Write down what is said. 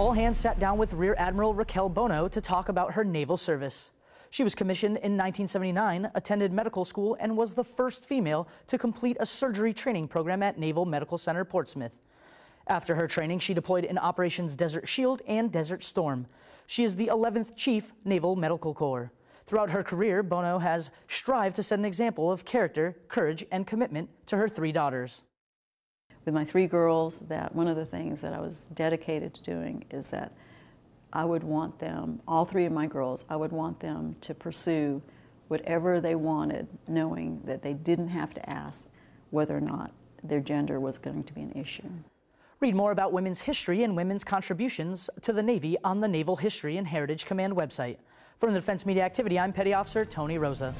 All hands sat down with Rear Admiral Raquel Bono to talk about her naval service. She was commissioned in 1979, attended medical school, and was the first female to complete a surgery training program at Naval Medical Center Portsmouth. After her training, she deployed in Operations Desert Shield and Desert Storm. She is the 11th Chief Naval Medical Corps. Throughout her career, Bono has strived to set an example of character, courage, and commitment to her three daughters. With my three girls, that one of the things that I was dedicated to doing is that I would want them, all three of my girls, I would want them to pursue whatever they wanted, knowing that they didn't have to ask whether or not their gender was going to be an issue. Read more about women's history and women's contributions to the Navy on the Naval History and Heritage Command website. From the Defense Media Activity, I'm Petty Officer Tony Rosa.